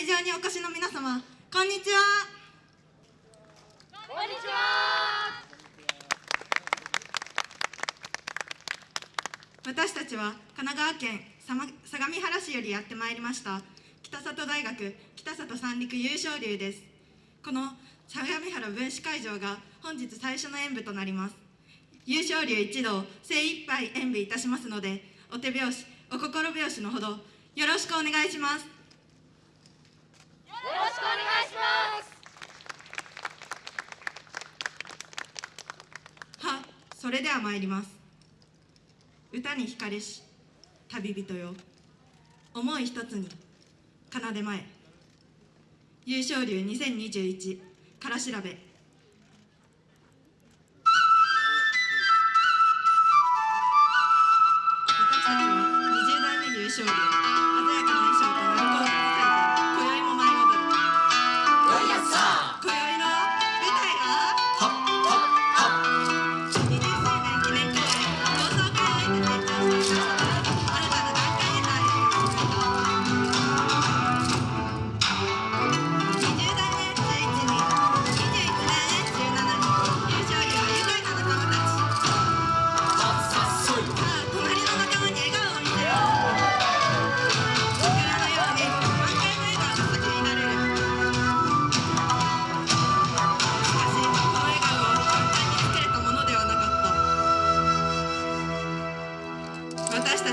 会場にお越しの皆様こんにちは。こんにちは。私たちは神奈川県相模原市よりやってまいりました北里大学北里三陸優勝流です。この相模原分子会場が本日最初の演舞となります。優勝流一同精一杯演舞いたしますのでお手拍子お心拍子のほどよろしくお願いしますよろしくお願いしますはそれでは参ります。歌に惹かれし旅人よ。思い一つに奏で前。優勝流2021から調べ。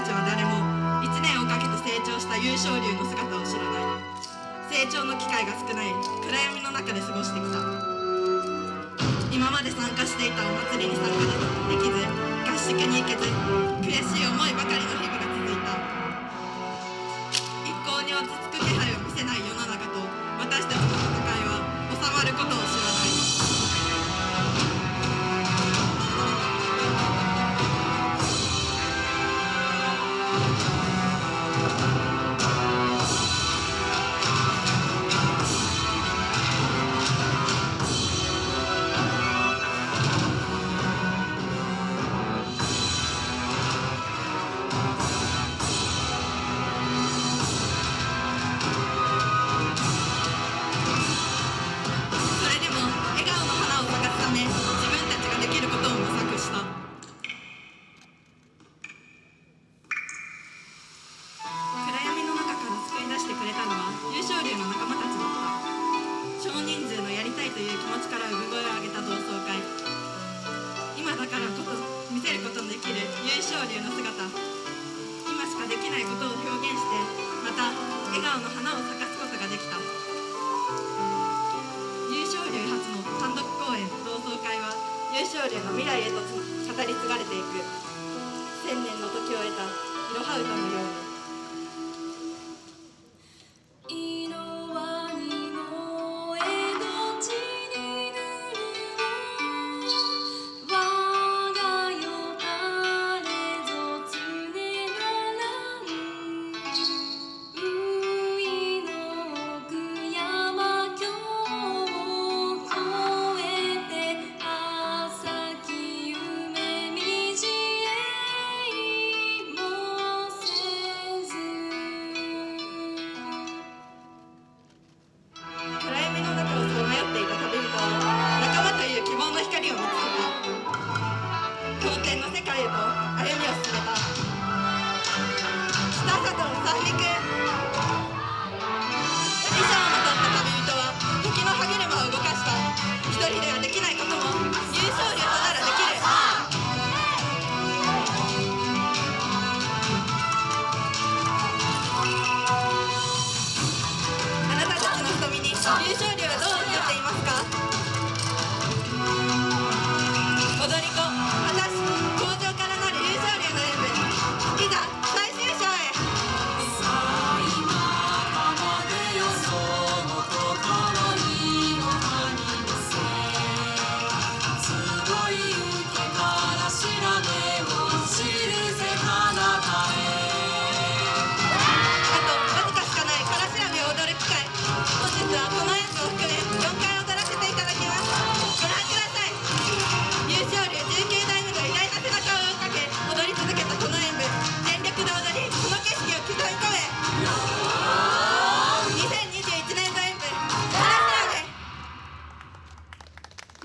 ちは誰も1年をかけて成長した優勝竜の姿を知らない。成長の機会が少ない暗闇の中で過ごしてきた。今まで参加していたお祭りに参加できず合宿に行けず悔しい思いばかりの日々が続いた。一向に落ち着からこそ見せることのできる優勝流の姿。今しかできないことを表現してまた笑顔の花を咲かすことができた。優勝流初の単独公演同窓会は優勝流の未来へと語り継がれていく。千年の時を得たいろは歌のように。けた経典の世界へと歩みを進めた。北里三陸。衣装をまとった旅人は時の歯車を動かした。一人ではできないことも優勝流とならできる。あなたたちの瞳に優勝流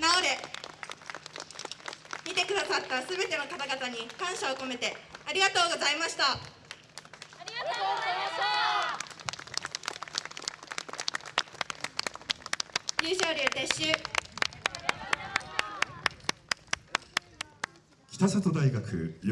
して見てくださったすべての方々に感謝を込めてありがとうございました。ありがとうございました。優勝流撤収。北里大学